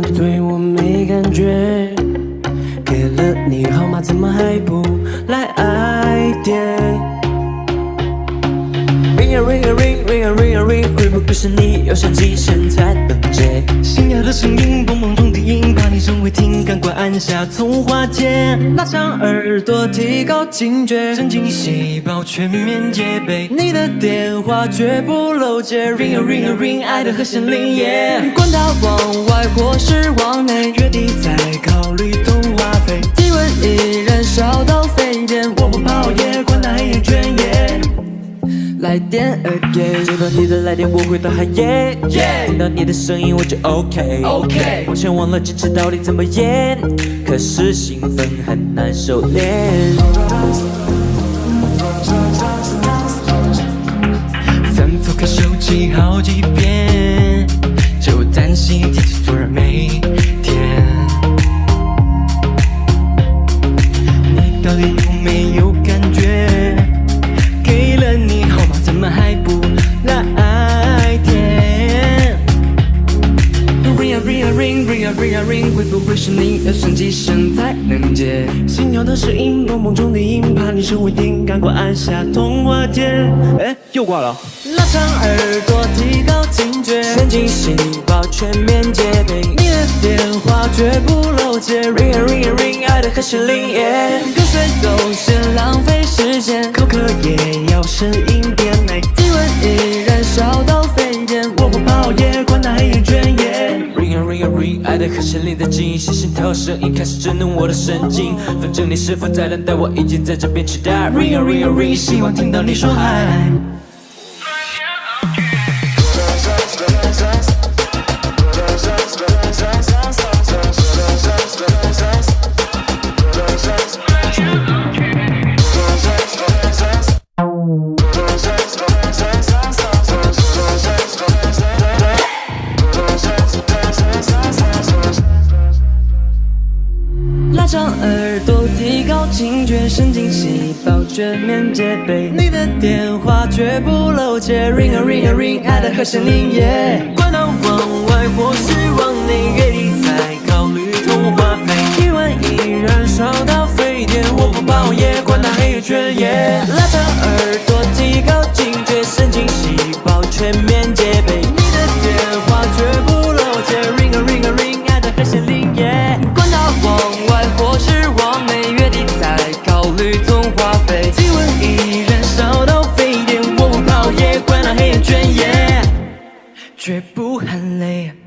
你对我没感觉，给了你号码怎么还不来爱点？Ring a ring a ring ring a ring a ring，会不会是你要手机现在等接？心跳的声音蹦蹦蹦的音，怕你真会听，赶快按下通话键，拉长耳朵提高警觉，神经细胞全面戒备，你的电话绝不漏接。Ring a ring a ring，爱的和弦铃，管网。外或是往内，月底再考虑通话费。体温已燃烧到沸点，我不怕熬夜，管它黑眼圈耶。来电 again，接到你的来电，我会到海夜。听到你的声音，我就 OK。OK 完全忘了坚持到底怎么演，可是兴奋很难收敛。反复看手机好几遍，就担心？Ring a ring ring a ring a ring，会不会是你要响几声才能接？心跳的声音，蹦蹦中的音，怕你声会听，赶快按下通话键。哎，又挂了。拉长耳朵，提高警觉，神经细胞全面戒备。你的电话绝不漏接。ring a ring a ring，爱的和弦铃耶。跟随都嫌浪费时间，口渴也要声音的和弦铃的惊心心跳声音开始震动我的神经。反正你是否在等待，我已经在这边期待。Ring a ring a ring，希望听到你说嗨。警觉，神经细胞全面戒备。你的电话绝不漏接，ring a ring a ring，爱的和弦铃耶。管它往外或是往内，月底再考虑通话费。体温已燃烧到沸点，我不怕熬夜，管它黑眼圈耶。拉长耳朵，提高警觉，神经细胞全面绝不喊累。